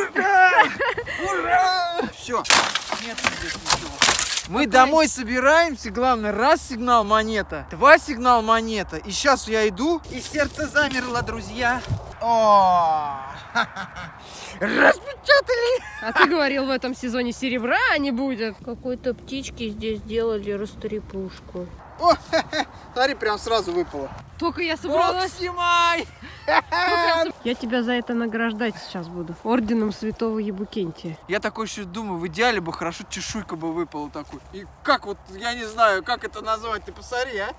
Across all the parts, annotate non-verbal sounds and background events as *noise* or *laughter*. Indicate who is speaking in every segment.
Speaker 1: Ура! *laughs* Ура! Все. Нет здесь ничего. Мы домой собираемся, главное, раз сигнал монета, два сигнал монета. И сейчас я иду, и сердце замерло, друзья. О, *laughs* распечатали.
Speaker 2: А ты говорил, в этом сезоне серебра не будет. Какой-то птички здесь сделали растрепушку.
Speaker 1: О, *laughs* смотри, прям сразу выпало.
Speaker 2: Только я собралась.
Speaker 1: снимай!
Speaker 2: Я тебя за это награждать сейчас буду. Орденом святого Ебукентия.
Speaker 1: Я такой еще думаю, в идеале бы хорошо чешуйка бы выпала такой. И как вот, я не знаю, как это назвать, ты посмотри, а?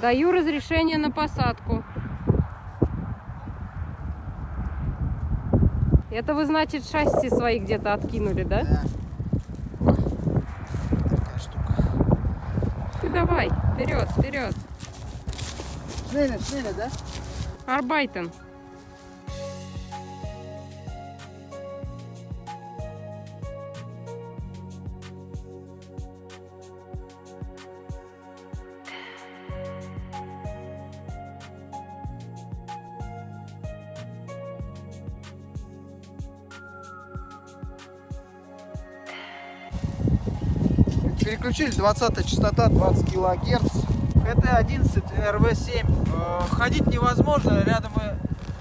Speaker 2: Даю разрешение на посадку. Это вы, значит, шасси свои где-то откинули, да?
Speaker 1: Да. Такая штука.
Speaker 2: Ты давай, вперед, вперед.
Speaker 1: Шнеля, шнеля, да?
Speaker 2: Арбайтен.
Speaker 1: Переключили 20 частота 20 килогерц. Это 11 РВ7. Э, Ходить невозможно, рядом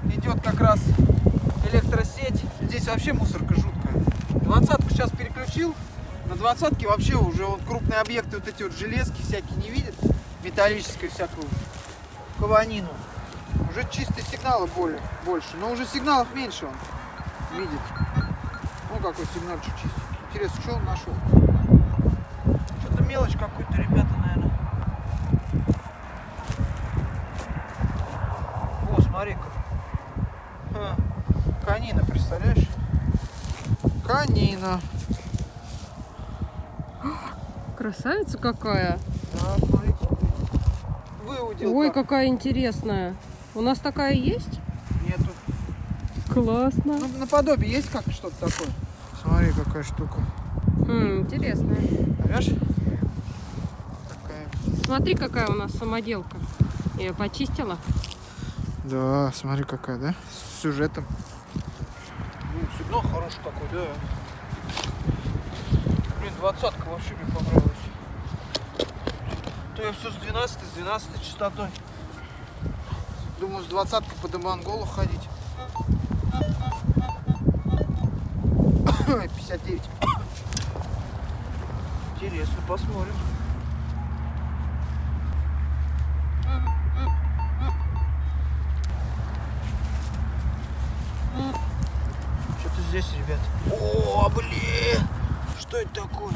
Speaker 1: идет как раз электросеть. Здесь вообще мусорка жуткая. 20 сейчас переключил. На 20 вообще уже вот крупные объекты, вот эти вот железки всякие не видят. Металлическую всякую каванину. Уже чистые сигналы более, больше. Но уже сигналов меньше он видит. Ну какой сигнальчик чистый. Интересно, что он нашел? Мелочь какую-то, ребята, наверное. О, смотри-ка. Канина, представляешь? Канина.
Speaker 2: Красавица какая.
Speaker 1: Да, смотри. Выудил.
Speaker 2: Ой,
Speaker 1: как.
Speaker 2: какая интересная. У нас такая есть?
Speaker 1: Нету.
Speaker 2: Классно.
Speaker 1: Ну, наподобие есть как что-то такое? Смотри, какая штука.
Speaker 2: Хм, интересная.
Speaker 1: Понимаешь?
Speaker 2: Смотри, какая у нас самоделка. Я ее почистила.
Speaker 1: Да, смотри какая, да? С сюжетом. Ну, сигнал хороший такой, да. Блин, двадцатка вообще мне понравилась. То я все с 12 с 12 частотой. Думаю, с двадцаткой по Демонголу ходить. *coughs* 59. *coughs* Интересно, посмотрим. Здесь, ребят. О, блин! Что это такое?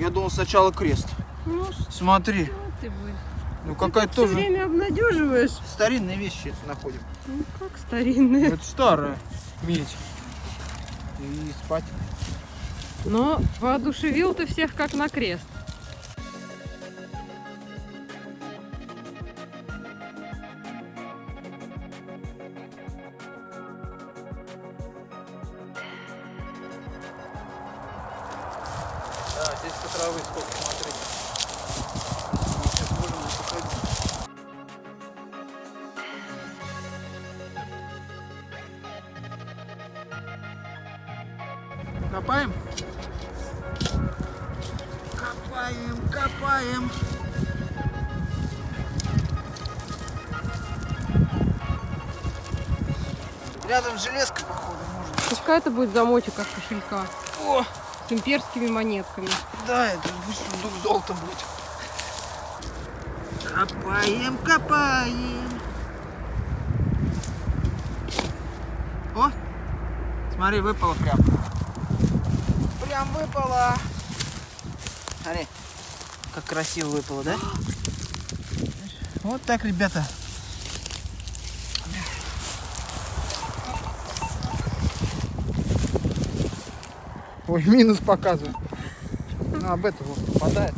Speaker 1: Я думал сначала крест.
Speaker 2: Ну,
Speaker 1: Смотри, ну какая
Speaker 2: Все
Speaker 1: тоже
Speaker 2: время обнадеживаешь.
Speaker 1: старинные вещи находим.
Speaker 2: Ну, как старинные.
Speaker 1: Это старая медь. И спать.
Speaker 2: Но воодушевил ты всех как на крест. Это будет замочек от кошелька
Speaker 1: О,
Speaker 2: с имперскими монетками.
Speaker 1: да, это пусть дух золота будет. Копаем, копаем. О, смотри, выпало прям. Прям выпало. Смотри, как красиво выпало, да? Вот так, ребята. Ой, минус показываю. Ну, об этом вот попадает.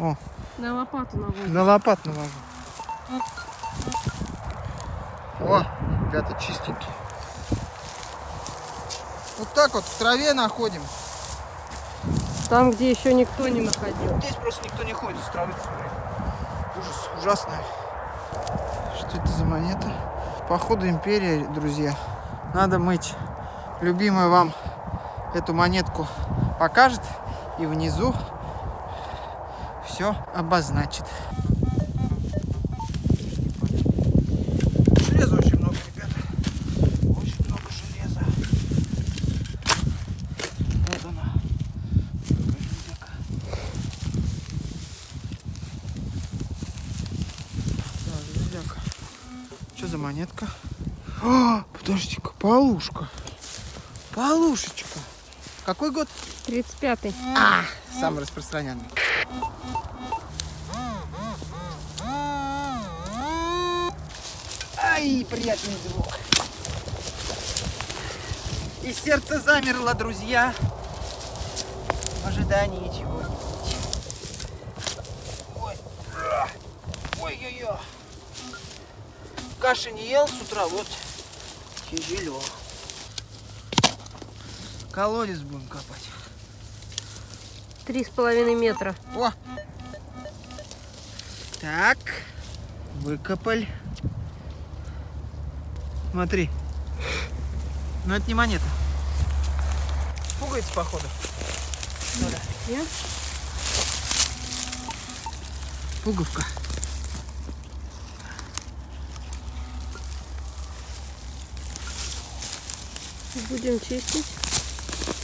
Speaker 1: О,
Speaker 2: На лопату наводим.
Speaker 1: на лопат навожу. О, ребята, чистенький. Вот так вот в траве находим.
Speaker 2: Там, где еще никто не находил.
Speaker 1: Здесь просто никто не ходит с травы. Ужас, ужасный. Что это за монета? Походу империя, друзья. Надо мыть. Любимая вам эту монетку покажет и внизу все обозначит. Железа очень много, ребята. Очень много железа. Вот она. Так, железяка. Что за монетка? А, подожди-ка, полушка. Полушечка. Какой год?
Speaker 2: 35-й.
Speaker 1: А, самый распространенный. Ай, приятный звук. И сердце замерло, друзья, в ожидании чего-нибудь. Ой, ой-ой-ой. Каши не ел с утра, вот тяжело. Колодец будем копать.
Speaker 2: Три с половиной метра.
Speaker 1: О! Так, выкопали. Смотри. Но это не монета. Пуговица, походу. Ноля.
Speaker 2: Нет?
Speaker 1: Пуговка.
Speaker 2: Будем чистить,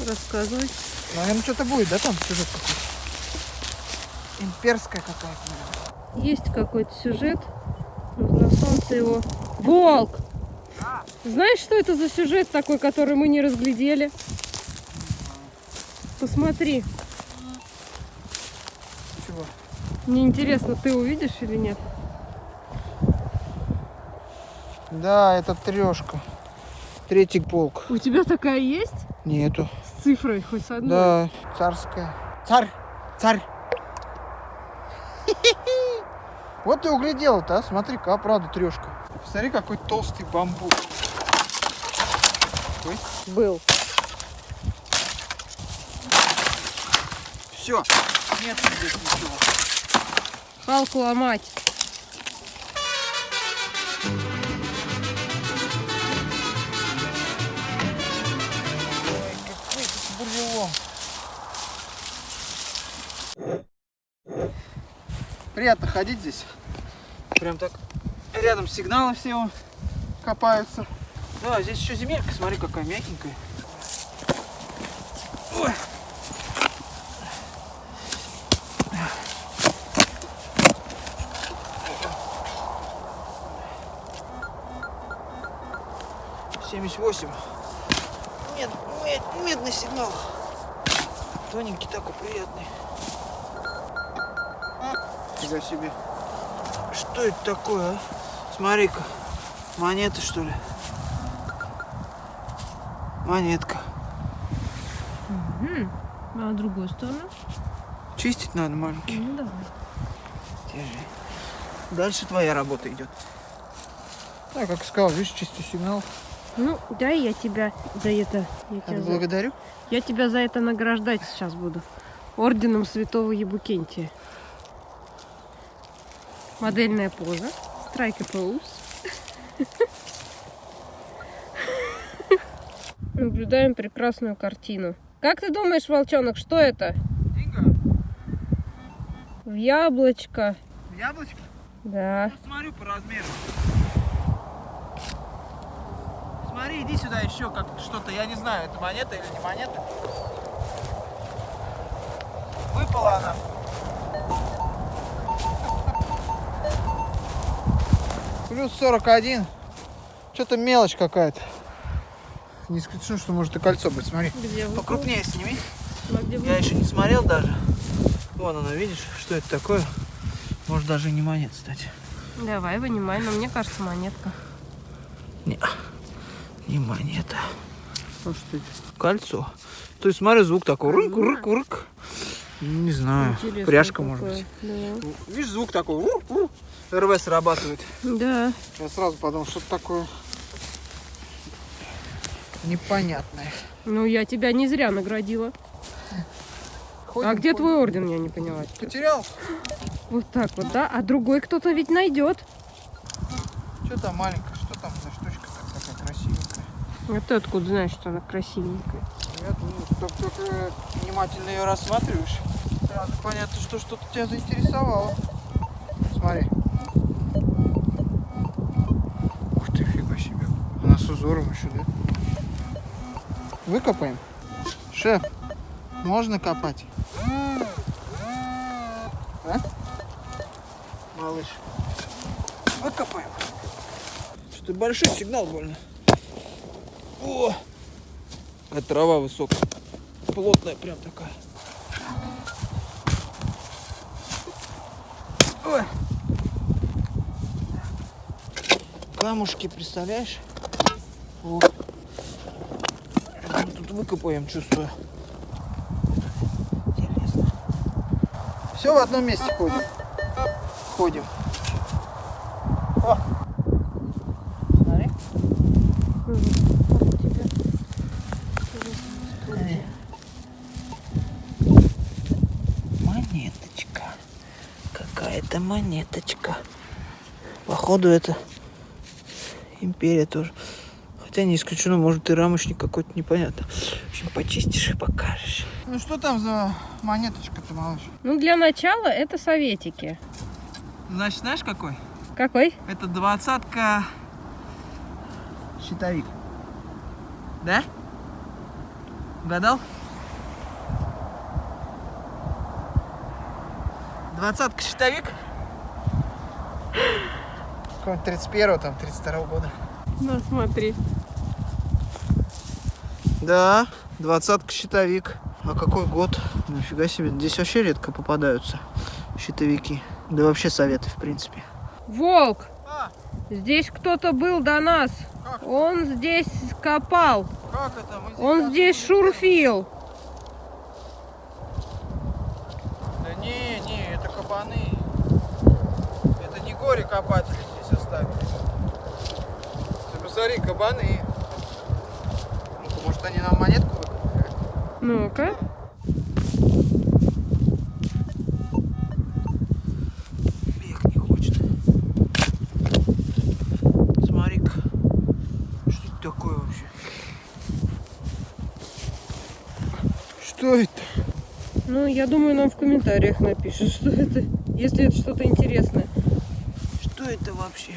Speaker 2: рассказывать.
Speaker 1: Наверное, что-то будет, да, там сюжет какой-то? Имперская какая-то.
Speaker 2: Есть какой-то сюжет. На солнце его. Волк! Знаешь, что это за сюжет такой, который мы не разглядели? Посмотри.
Speaker 1: Чего?
Speaker 2: Мне интересно, ты увидишь или нет?
Speaker 1: Да, это трешка. Третий полк.
Speaker 2: У тебя такая есть?
Speaker 1: Нету.
Speaker 2: С цифрой хоть с одной?
Speaker 1: Да, царская. Царь, царь. *laughs* Вот ты углядел-то, а? Смотри-ка, а правда трешка. Смотри, какой толстый бамбук. Ой.
Speaker 2: Был.
Speaker 1: Все, нет здесь ничего.
Speaker 2: Палку ломать.
Speaker 1: Приятно ходить здесь. Прям так рядом сигналы все вон копаются. Да, здесь еще земелька, смотри, какая мягенькая. Ой. Семьдесят восемь. Мед, мед, медный сигнал. Тоненький такой, приятный. Фига себе. Что это такое, а? Смотри-ка. Монеты, что ли? Монетка.
Speaker 2: Мгм. А другую сторону?
Speaker 1: Чистить надо, маленький.
Speaker 2: Ну давай.
Speaker 1: Держи. Дальше твоя работа идет. Да, как сказал, видишь, чистый сигнал.
Speaker 2: Ну, дай я тебя за это. Я тебя, за...
Speaker 1: Благодарю.
Speaker 2: я тебя за это награждать сейчас буду. Орденом Святого Ебукентия. Модельная поза. Страйк поуз. Наблюдаем прекрасную картину. Как ты думаешь, волчонок, что это? В яблочко.
Speaker 1: Яблочко?
Speaker 2: Да.
Speaker 1: Смотрю по размеру. Смотри, иди сюда еще как что-то, я не знаю, это монета или не монета. Выпала она. Плюс 41. Что-то мелочь какая-то. Не исключено, что может и кольцо быть. Смотри.
Speaker 2: Где?
Speaker 1: Покрупнее сними.
Speaker 2: А где
Speaker 1: Я еще не смотрел даже. Вон она, видишь, что это такое? Может даже не монет, кстати.
Speaker 2: Давай, вынимай, но мне кажется, монетка.
Speaker 1: Не, не монета. Ну что это? Кольцо. То есть смотри, звук такой. Рык, рык, рык. Не знаю.
Speaker 2: Интересно
Speaker 1: Пряжка, может
Speaker 2: какое.
Speaker 1: быть.
Speaker 2: Да.
Speaker 1: Видишь, звук такой. Рур, рур. РВ срабатывает.
Speaker 2: Да.
Speaker 1: Я сразу подумал, что-то такое непонятное.
Speaker 2: Ну, я тебя не зря наградила.
Speaker 1: ходим.
Speaker 2: А где
Speaker 1: ходим.
Speaker 2: твой орден, я не поняла.
Speaker 1: Потерял?
Speaker 2: Вот так вот, да? А другой кто-то ведь найдет.
Speaker 1: Что там маленькая? Что там за штучка такая красивенькая?
Speaker 2: А ты откуда знаешь, что она красивенькая?
Speaker 1: Я думаю, только, только внимательно ее рассматриваешь. Сразу понятно, что что-то тебя заинтересовало. Смотри. Ух ты, фига себе. Она с узором еще, да? Выкопаем? Шеф, можно копать? А? Малыш. Выкопаем. Что-то большой сигнал больно. О! Какая трава высокая. Плотная прям такая. Ой. Камушки, представляешь? О. Мы тут выкопаем, чувствую. Интересно. Все в одном месте ходим. Ходим. О. Смотри. Монеточка. Какая-то монеточка. Походу это империя тоже. Хотя не исключено, может и рамочник какой-то непонятно. В общем, почистишь и покажешь. Ну что там за монеточка-то, малыш?
Speaker 2: Ну, для начала это советики.
Speaker 1: Значит, знаешь какой?
Speaker 2: Какой?
Speaker 1: Это двадцатка щитовик. Да? Угадал? Двадцатка щитовик? Какого-нибудь 31 там, 32 года.
Speaker 2: Ну, смотри.
Speaker 1: Да, двадцатка щитовик. А какой год? Нифига себе, здесь вообще редко попадаются щитовики. Да вообще советы, в принципе.
Speaker 2: Волк!
Speaker 1: А,
Speaker 2: Здесь кто-то был до нас.
Speaker 1: Как?
Speaker 2: Он здесь копал.
Speaker 1: как это? Мы
Speaker 2: Он здесь шурфил.
Speaker 1: Да не, не, это кабаны. Это не горе-копатели здесь оставили. Ты посмотри, кабаны. Ну-ка, может они нам монетку выкопали?
Speaker 2: Ну-ка.
Speaker 1: Бег не хочет. Смотри-ка. Что это такое вообще? Что это?
Speaker 2: Ну, я думаю, нам в комментариях напишут, что это, если это что-то интересное.
Speaker 1: Это вообще?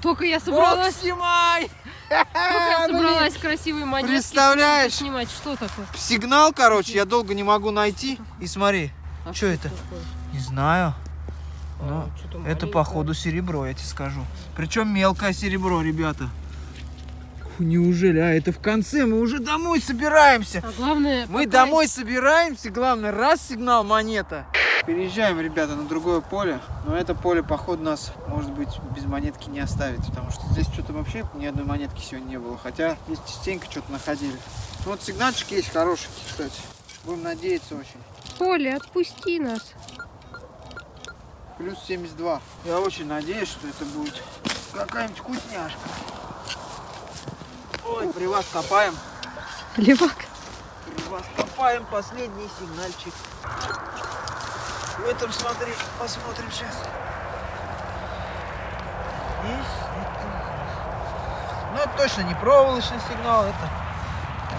Speaker 2: Только я собралась,
Speaker 1: снимай!
Speaker 2: только я *laughs*
Speaker 1: Блин.
Speaker 2: собралась красивые монетки
Speaker 1: Представляешь?
Speaker 2: снимать. Что такое?
Speaker 1: Сигнал, короче, я долго не могу найти. И смотри,
Speaker 2: А
Speaker 1: Чё это?
Speaker 2: такое?
Speaker 1: не знаю.
Speaker 2: А,
Speaker 1: Ну, Это походу серебро, я тебе скажу. Причем мелкое серебро, ребята. Неужели? А это в конце, мы уже домой собираемся.
Speaker 2: А главное,
Speaker 1: Мы
Speaker 2: пока-
Speaker 1: домой собираемся, главное, раз сигнал монета. Переезжаем, ребята, на другое поле. Но это поле, походу, нас, может быть, без монетки не оставит. Потому что здесь что-то вообще ни одной монетки сегодня не было. Хотя здесь частенько что-то находили. Ну, Вот сигнальчик есть хороший, кстати. Будем надеяться очень.
Speaker 2: Поля, отпусти нас.
Speaker 1: Плюс 72. Я очень надеюсь, что это будет какая-нибудь вкусняшка. При вас копаем.
Speaker 2: Левак.
Speaker 1: При вас копаем последний сигнальчик. В этом смотри, посмотрим сейчас. Ну, это точно не проволочный сигнал, это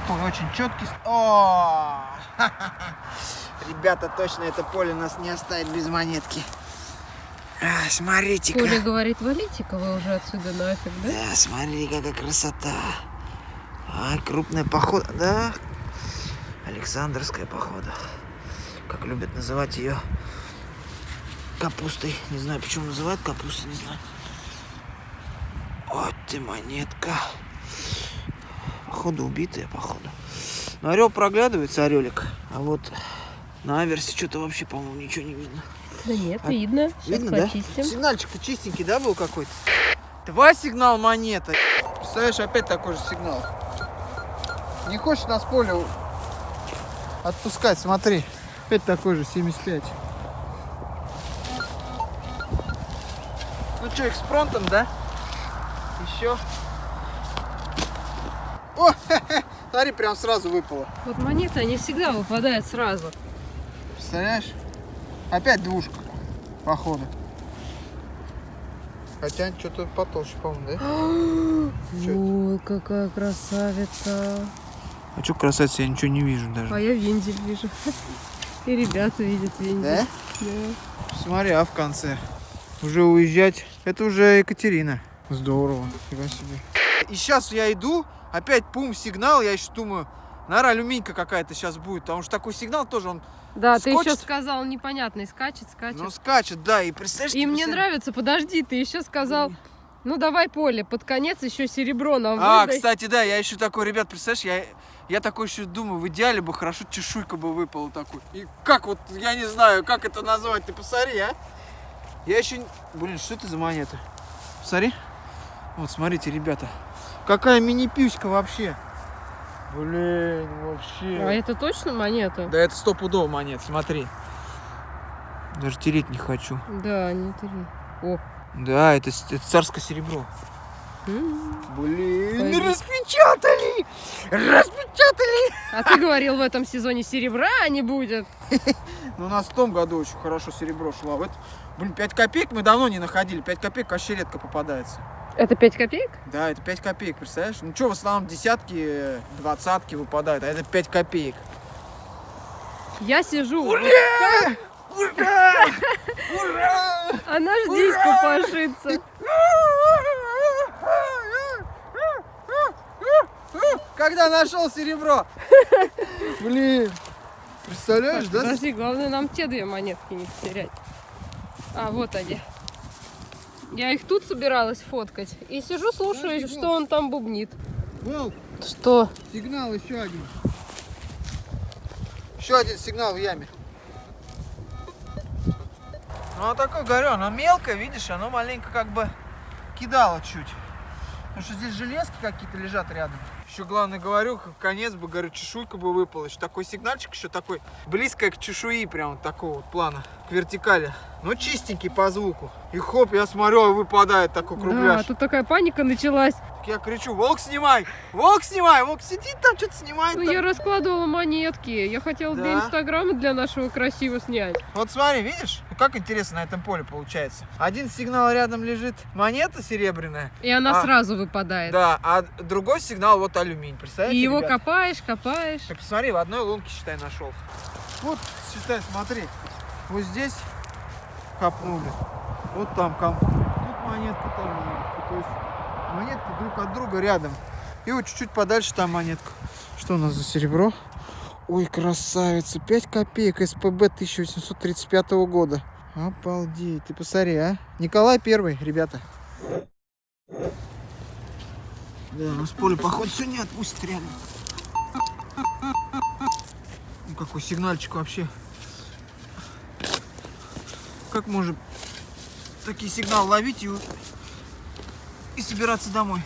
Speaker 1: такой очень четкий. О! *laughs* Ребята, точно это поле нас не оставит без монетки. А, Смотрите-ка.
Speaker 2: Коля говорит, валите-ка вы уже отсюда нафиг, да?
Speaker 1: Да, смотри, какая красота. Ай, крупная похода, да? Александрская похода. Как любят называть ее капустой. Не знаю, почему называют капустой, не знаю. Вот ты монетка. Походу убитая, походу. Но орел проглядывается, орелик. А вот на аверсе что-то вообще, по-моему, ничего не видно.
Speaker 2: Да нет,
Speaker 1: А,
Speaker 2: видно. Сейчас
Speaker 1: Видно, да?
Speaker 2: почистим.
Speaker 1: Сигнальчик-то чистенький, да, был какой-то? Два сигнал монета. Представляешь, опять такой же сигнал. Не хочешь нас поле отпускать, смотри. Опять такой же, 75. Ну что, экспронтом, да? Еще. О, *laughs* смотри, прям сразу выпало.
Speaker 2: Вот монеты, они всегда выпадают сразу.
Speaker 1: Представляешь? Опять двушка, походу. Хотя что-то потолще, по-моему, да? *gasps*
Speaker 2: Ой, какая красавица.
Speaker 1: А что красавица, я ничего не вижу даже.
Speaker 2: А я вензель вижу. *laughs* И ребята видят вензель.
Speaker 1: Да?
Speaker 2: Да.
Speaker 1: Смотри, а в конце. Уже уезжать. Это уже Екатерина. Здорово. Фига себе. И сейчас я иду, опять пум, сигнал, я еще думаю, наверное, алюминька какая-то сейчас будет, потому что такой сигнал тоже, он,
Speaker 2: Да, ты еще
Speaker 1: Скочит?
Speaker 2: сказал непонятный, скачет, скачет.
Speaker 1: ну, скачет, да, и представляешь,
Speaker 2: И мне
Speaker 1: представляешь-
Speaker 2: нравится, подожди, ты еще сказал, ну давай поле, под конец еще серебро нам
Speaker 1: А,
Speaker 2: выдай.
Speaker 1: кстати, да, я еще такой, ребят, представляешь, я, я такой еще думаю, в идеале бы хорошо чешуйка бы выпала такой. И как вот, я не знаю, как это назвать, ты посмотри, а? Я еще, блин, что это за монета? Посмотри. Вот, смотрите, ребята, какая мини-пюська вообще. Блин, вообще.
Speaker 2: А это точно монета?
Speaker 1: Да это стопудово монет, смотри. Даже тереть не хочу.
Speaker 2: Да, не три. О.
Speaker 1: Да, это, это царское серебро.
Speaker 2: М.
Speaker 1: Блин,
Speaker 2: Пойди.
Speaker 1: Распечатали! Распечатали!
Speaker 2: А ты говорил, в этом сезоне серебра не будет. *laughs*
Speaker 1: Ну, у нас в том году очень хорошо серебро шло. В это, блин, 5 копеек мы давно не находили. 5 копеек вообще редко попадается.
Speaker 2: Это 5 копеек?
Speaker 1: Да, это 5 копеек, представляешь? Ну что, в основном десятки, двадцатки выпадают, а это 5 копеек.
Speaker 2: Я сижу.
Speaker 1: Ура! *laughs* Ура! Ура!
Speaker 2: Она ж здесь копошится. *laughs*
Speaker 1: Когда нашел серебро? *laughs* Блин, представляешь, да?
Speaker 2: Подожди, главное нам те две монетки не потерять. А, вот они. Я их тут собиралась фоткать. И сижу, слушаю,
Speaker 1: Подожди,
Speaker 2: что он там бубнит.
Speaker 1: Волк,
Speaker 2: Что?
Speaker 1: сигнал еще один. Еще один сигнал в яме. Ну, оно такое, говорю, оно мелкое, видишь, оно маленько как бы кидало чуть. Потому что здесь железки какие-то лежат рядом. Еще главное, говорю, конец бы, говорю, чешуйка бы выпала. Еще такой сигнальчик, еще такой близко к чешуи, прям вот такого вот плана, к вертикали. Но чистенький по звуку. И хоп, я смотрю, выпадает такой
Speaker 2: Да,
Speaker 1: кругляш.
Speaker 2: тут такая паника началась.
Speaker 1: Так Я кричу, волк снимай, волк снимай, волк сидит там, что-то снимает.
Speaker 2: Ну,
Speaker 1: там.
Speaker 2: я раскладывала монетки. Я хотела для
Speaker 1: Да.
Speaker 2: инстаграма для нашего красиво снять.
Speaker 1: Вот смотри, видишь, Ну, как интересно на этом поле получается. Один сигнал рядом лежит монета серебряная,
Speaker 2: И она
Speaker 1: А.
Speaker 2: сразу выпадает.
Speaker 1: да, а другой сигнал вот алюминий,
Speaker 2: И
Speaker 1: представляете,
Speaker 2: его
Speaker 1: ребят?
Speaker 2: копаешь, копаешь.
Speaker 1: Так посмотри, в одной лунке, считай, нашел. Вот, считай, смотри, вот здесь копнули, вот там копнули, тут монетка, там монетка, то есть монетки друг от друга рядом. И вот чуть-чуть подальше там монетка. Что у нас за серебро? Ой, красавица, 5 копеек, СПБ 1835 года. Обалдеть, ты посмотри, а? Николай Первый, ребята. Да, нас поле, походу, все не отпустит реально. Ну, какой сигнальчик вообще. Как можно такие сигналы ловить и, и собираться домой?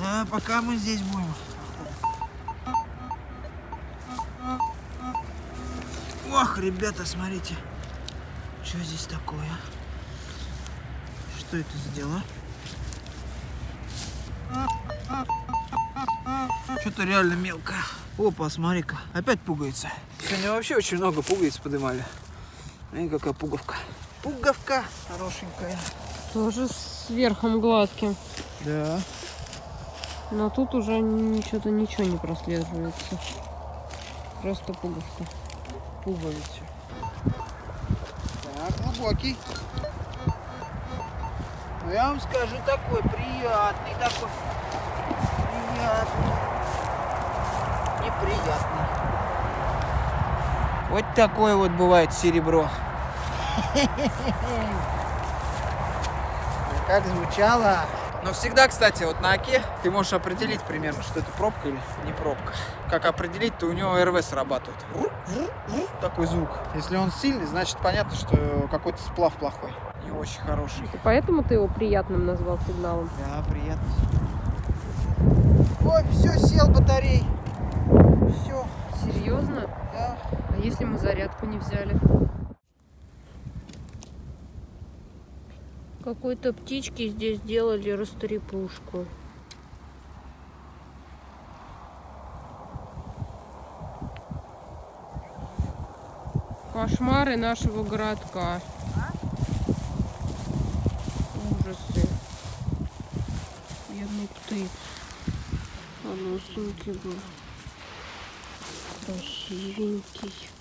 Speaker 1: Да, пока мы здесь будем. Ох, ребята, смотрите. Что здесь такое? Что это за дела? Что-то реально мелкое. Опа, смотри-ка, опять пугается. Сегодня вообще очень много пуговиц поднимали. Смотри, какая пуговка. Пуговка хорошенькая.
Speaker 2: Тоже с верхом гладким.
Speaker 1: Да.
Speaker 2: Но тут уже что-то ничего не прослеживается. Просто пуговка.
Speaker 1: Пуговицы. Так, глубокий. Ну, я вам скажу, такой приятный, такой приятный. Неприятный. Вот такое вот бывает серебро. *laughs* Как звучало. Но всегда, кстати, вот на оке ты можешь определить примерно, что это пробка или не пробка. Как определить, то у него РВ срабатывает. Такой звук. Если он сильный, значит понятно, что какой-то сплав плохой. Не очень хороший.
Speaker 2: И поэтому ты его приятным назвал сигналом.
Speaker 1: Да, приятно. Ой, все, сел батарей. Все,
Speaker 2: Серьезно?
Speaker 1: да.
Speaker 2: А если мы зарядку не взяли? Какой-то птички здесь делали растрепушку. Кошмары нашего городка. Ужасы. Бедный птиц. Малюсенький был. Красивенький.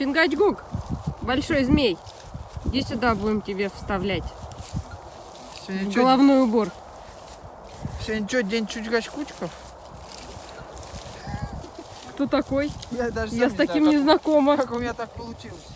Speaker 2: Чингачгук, большой змей. Иди сюда, будем тебе вставлять.
Speaker 1: Сегодня
Speaker 2: в головной убор.
Speaker 1: сегодня что, день чучкачкучков?
Speaker 2: Кто такой?
Speaker 1: Я даже
Speaker 2: Я с
Speaker 1: не
Speaker 2: таким
Speaker 1: знаю,
Speaker 2: не знакома.
Speaker 1: как у меня так получилось.